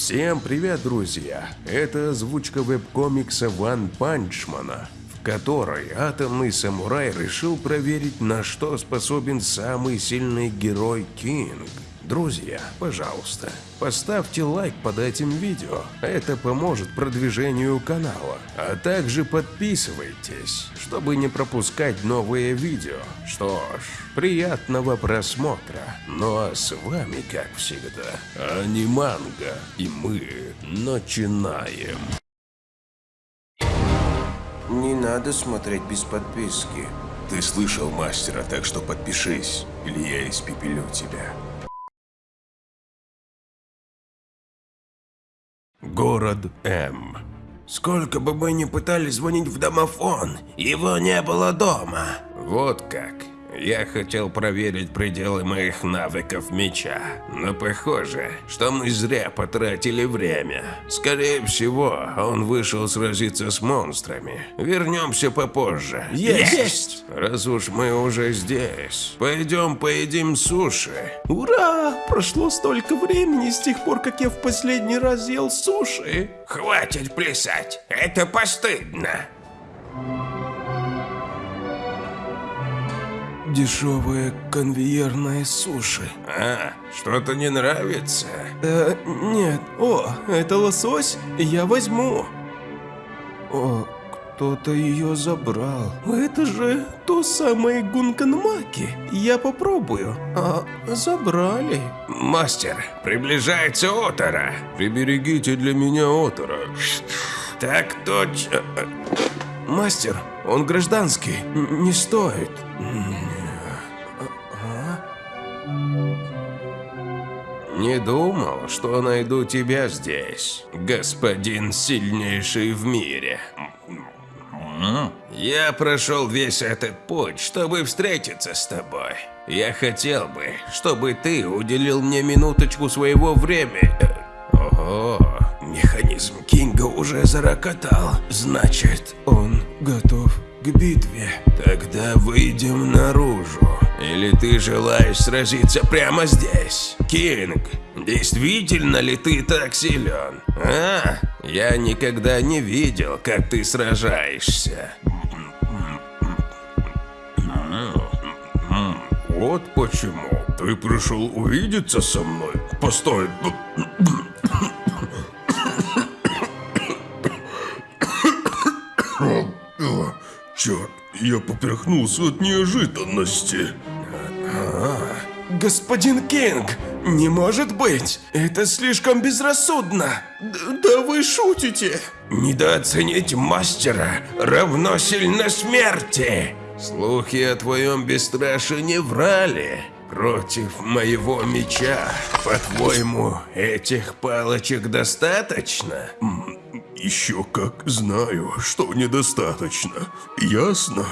Всем привет, друзья! Это озвучка веб-комикса Ван Панчмана, в которой атомный самурай решил проверить, на что способен самый сильный герой Кинг. Друзья, пожалуйста, поставьте лайк под этим видео, это поможет продвижению канала. А также подписывайтесь, чтобы не пропускать новые видео. Что ж, приятного просмотра. Ну а с вами, как всегда, Аниманга, и мы начинаем. Не надо смотреть без подписки. Ты слышал мастера, так что подпишись, или я испепелю тебя. Город М. Сколько бы мы ни пытались звонить в домофон, его не было дома. Вот как. Я хотел проверить пределы моих навыков меча, но похоже, что мы зря потратили время. Скорее всего, он вышел сразиться с монстрами. Вернемся попозже. Есть! Раз уж мы уже здесь, пойдем поедим суши. Ура! Прошло столько времени с тех пор, как я в последний раз ел суши. Хватит плясать, это постыдно. Дешевые конвейерные суши. А, что-то не нравится? Э, нет. О, это лосось? Я возьму. О, кто-то ее забрал. Это же то самое гунканмаки. Я попробую. А, забрали. Мастер, приближается Отора. Приберегите для меня Отора. Так точно. Мастер, он гражданский. Не стоит. Не думал, что найду тебя здесь, господин сильнейший в мире. Я прошел весь этот путь, чтобы встретиться с тобой. Я хотел бы, чтобы ты уделил мне минуточку своего времени. Ого, Механизм Кинга уже зарокотал. Значит, Он готов к битве. тогда выйдем наружу. Или ты желаешь сразиться прямо здесь? Кинг, действительно ли ты так силен? А? Я никогда не видел, как ты сражаешься. Вот почему. Ты пришел увидеться со мной? Постой. Черт, я поперхнулся от неожиданности. Господин Кинг, не может быть! Это слишком безрассудно! Д- да вы шутите! недооценить мастера равно сильно смерти. Слухи о твоем бесстрашии не врали. Против моего меча, по-твоему, этих палочек достаточно? Еще как знаю, что недостаточно. Ясно?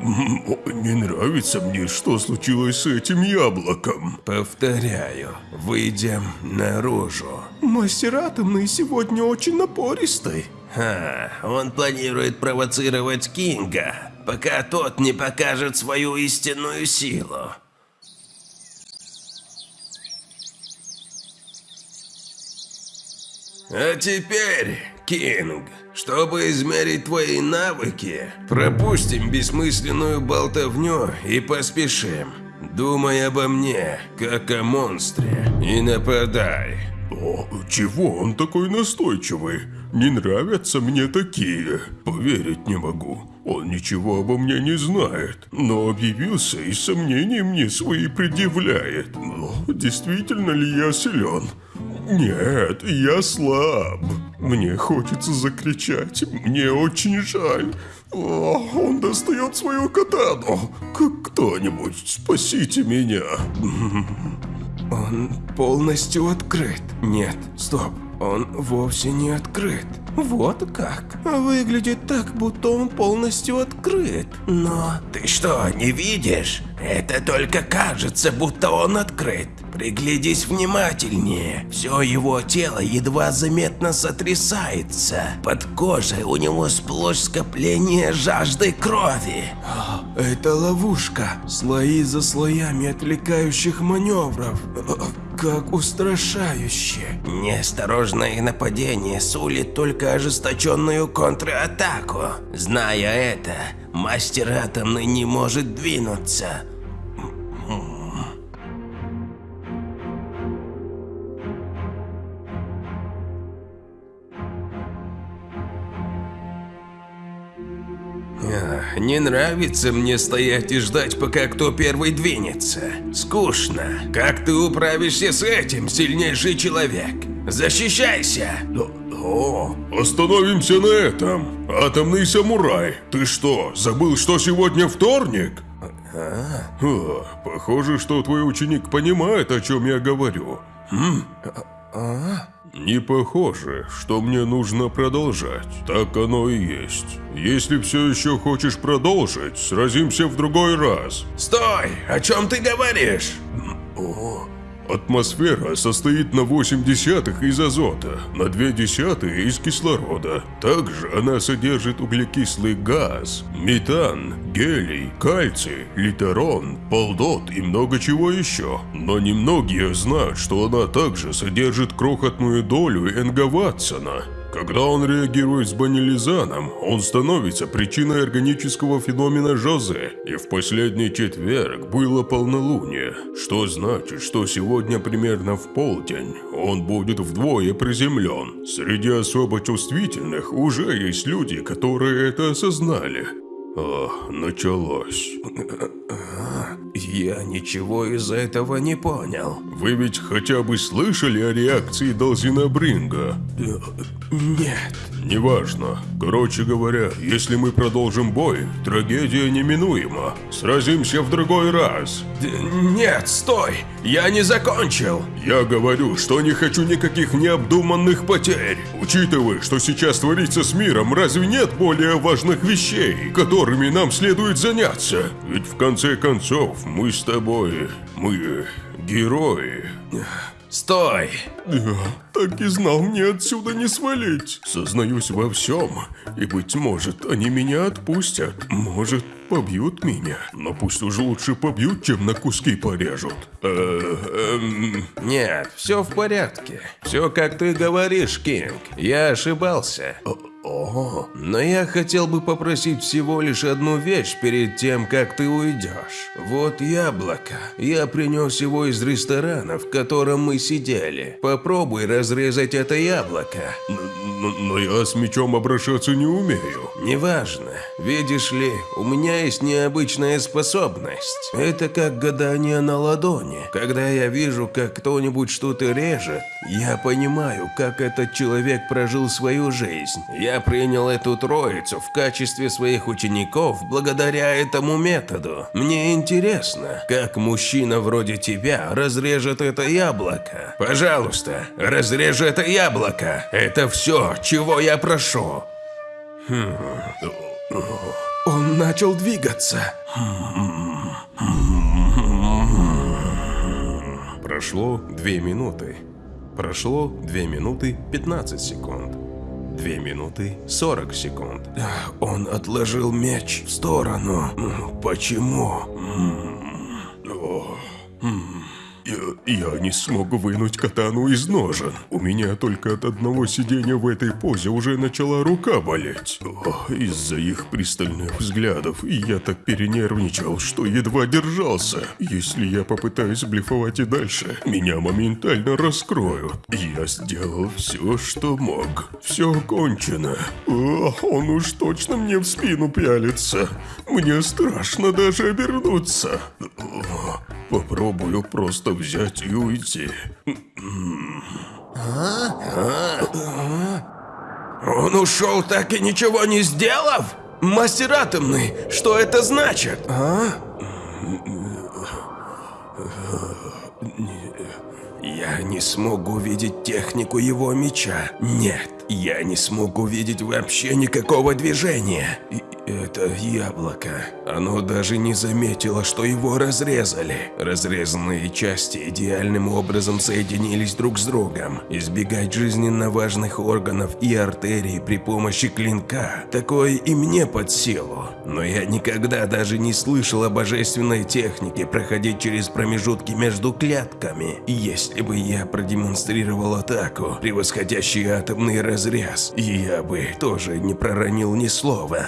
Не нравится мне, что случилось с этим яблоком. Повторяю, выйдем наружу. Мастер атомный сегодня очень напористый. Ха, он планирует провоцировать Кинга, пока тот не покажет свою истинную силу. А теперь, Кинг, чтобы измерить твои навыки, пропустим бессмысленную болтовню и поспешим. Думай обо мне, как о монстре, и нападай. О, чего он такой настойчивый? Не нравятся мне такие. Поверить не могу. Он ничего обо мне не знает, но объявился и сомнений мне свои предъявляет. Но действительно ли я силен? Нет, я слаб. Мне хочется закричать. Мне очень жаль. О, он достает свою катану. К- Кто-нибудь, спасите меня. Он полностью открыт. Нет, стоп. Он вовсе не открыт. Вот как. Выглядит так, будто он полностью открыт. Но Ты что, не видишь? Это только кажется, будто он открыт. Приглядись внимательнее. Все его тело едва заметно сотрясается. Под кожей у него сплошь скопление жажды крови. Это ловушка. Слои за слоями отвлекающих маневров. Как устрашающе. Неосторожное нападение сулит только ожесточенную контратаку. Зная это, мастер атомный не может двинуться. Не нравится мне стоять и ждать, пока кто первый двинется. Скучно. Как ты управишься с этим, сильнейший человек? Защищайся! О, остановимся на этом. Атомный самурай. Ты что, забыл, что сегодня вторник? А, похоже, что твой ученик понимает, о чем я говорю. Не похоже, что мне нужно продолжать. Так оно и есть. Если все еще хочешь продолжить, сразимся в другой раз. Стой! О чем ты говоришь? Атмосфера состоит на 8 десятых из азота, на 2 десятые из кислорода. Также она содержит углекислый газ, метан, гелий, кальций, литерон, полдот и много чего еще. Но немногие знают, что она также содержит крохотную долю Энга Ватсона. Когда он реагирует с банилизаном, он становится причиной органического феномена Жозе. И в последний четверг было полнолуние, что значит, что сегодня примерно в полдень он будет вдвое приземлен. Среди особо чувствительных уже есть люди, которые это осознали. О, началось. Я ничего из этого не понял. Вы ведь хотя бы слышали о реакции Долзина Бринга? Нет. Неважно. Короче говоря, если мы продолжим бой, трагедия неминуема. Сразимся в другой раз. Д- Нет, стой! Я не закончил! Я говорю, что не хочу никаких необдуманных потерь. Учитывая, что сейчас творится с миром, разве нет более важных вещей, которыми нам следует заняться? Ведь в конце концов, мы с тобой, мы герои. Стой! Да, так и знал мне отсюда не свалить. Сознаюсь во всем, и, быть может, они меня отпустят. Может, побьют меня. Но пусть уже лучше побьют, чем на куски порежут. Э, эм, Нет, все в порядке. Все как ты говоришь, Кинг. Я ошибался. О, Но я хотел бы попросить всего лишь одну вещь перед тем, как ты уйдешь. Вот яблоко. Я принес его из ресторана, в котором мы сидели. Попробуй разрезать это яблоко. н- н- но я с мечом обращаться не умею. Неважно. Видишь ли, у меня есть необычная способность. Это как гадание на ладони. Когда я вижу, как кто-нибудь что-то режет, я понимаю, как этот человек прожил свою жизнь. Я принял эту троицу в качестве своих учеников благодаря этому методу. Мне интересно, как мужчина вроде тебя разрежет это яблоко. Пожалуйста, разрежи это яблоко. Это все, чего я прошу. Он начал двигаться. Прошло 2 минуты. Прошло 2 минуты 15 секунд. 2 минуты 40 секунд. Он отложил меч в сторону. Почему? Я, не смог вынуть катану из ножен. У меня только от одного сидения в этой позе уже начала рука болеть. Из-за их пристальных взглядов я так перенервничал, что едва держался. Если я попытаюсь блефовать и дальше, меня моментально раскроют. Я сделал все, что мог. Все кончено. О, он уж точно мне в спину пялится. Мне страшно даже обернуться. О, Попробую просто взять и уйти. Он ушел, так и ничего не сделав? Мастер атомный, что это значит? Я не смог увидеть технику его меча. Нет, я не смог увидеть вообще никакого движения. И это яблоко. Оно даже не заметило, что его разрезали. Разрезанные части идеальным образом соединились друг с другом. Избегать жизненно важных органов и артерий при помощи клинка – такое и мне под силу. Но я никогда даже не слышал о божественной технике проходить через промежутки между клетками. Если бы я продемонстрировал атаку, превосходящий атомный разрез, я бы тоже не проронил ни слова,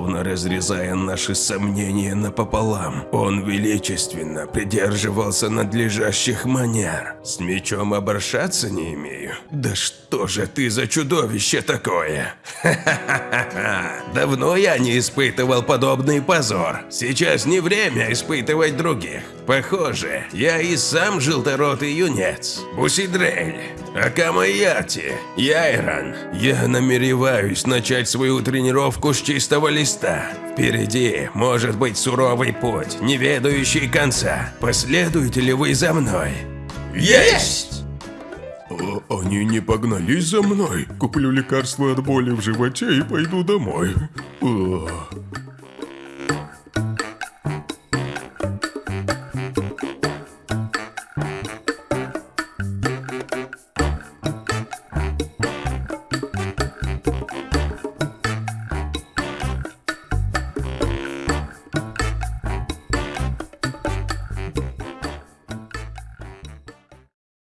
словно разрезая наши сомнения напополам. Он величественно придерживался надлежащих манер. С мечом обращаться не имею. Да что же ты за чудовище такое? Ха-ха-ха-ха. Давно я не испытывал подобный позор. Сейчас не время испытывать других. Похоже, я и сам желторотый юнец. Бусидрель, Акамаяти, Яйран. Я намереваюсь начать свою тренировку с чистого листа. Впереди может быть суровый путь, не ведающий конца. Последуете ли вы за мной? Есть! А они не погнались за мной? Куплю лекарство от боли в животе и пойду домой. А.